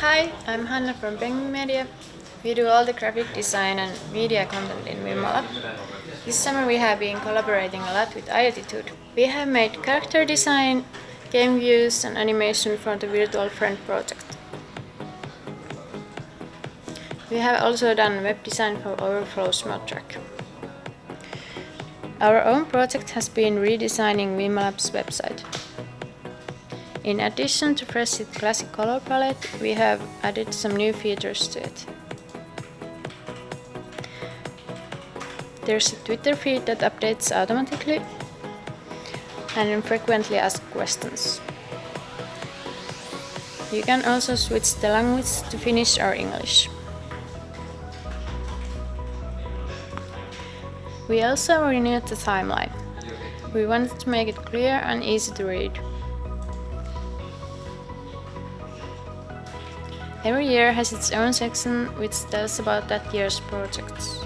Hi, I'm Hanna from Penguin Media. We do all the graphic design and media content in Vimala. This summer we have been collaborating a lot with iAttitude. We have made character design, game views and animation for the Virtual Friend project. We have also done web design for Overflow Smart Track. Our own project has been redesigning Vimalab's website. In addition to Freshit classic color palette, we have added some new features to it. There's a Twitter feed that updates automatically and frequently asked questions. You can also switch the language to Finnish or English. We also renewed the timeline. We wanted to make it clear and easy to read. Every year has its own section which tells about that year's projects.